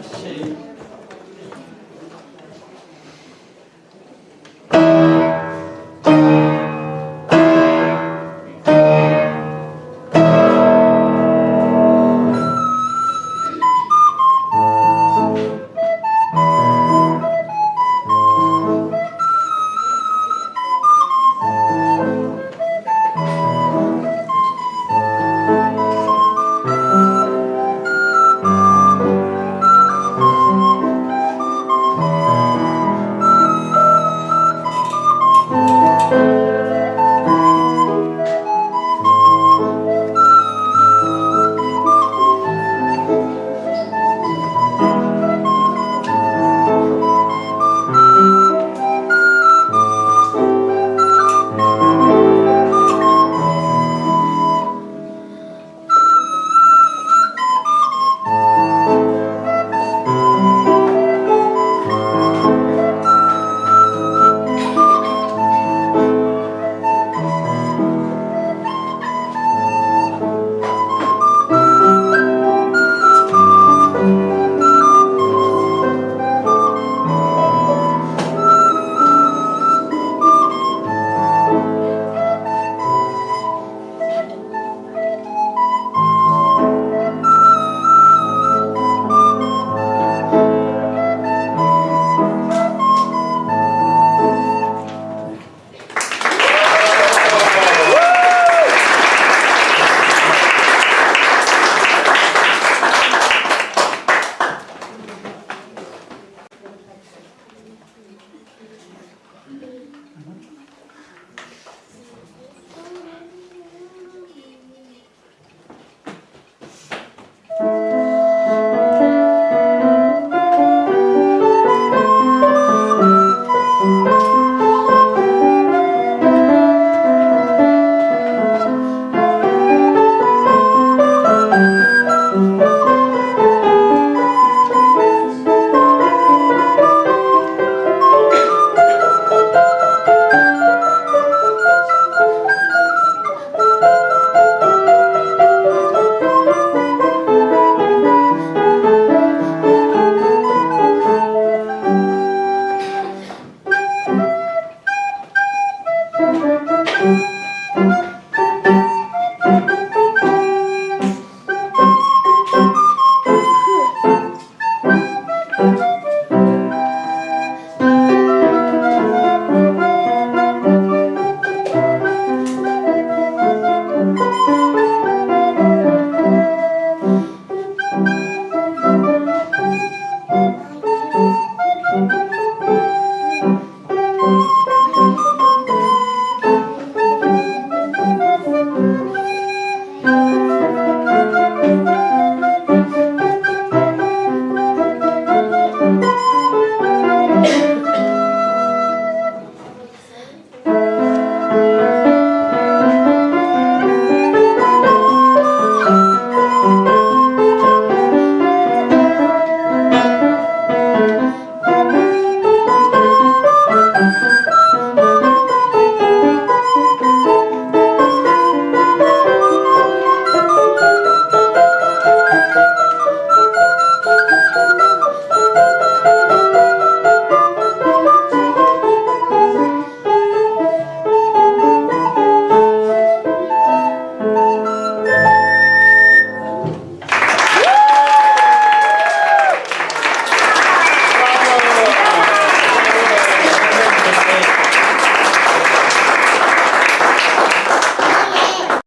ashamed.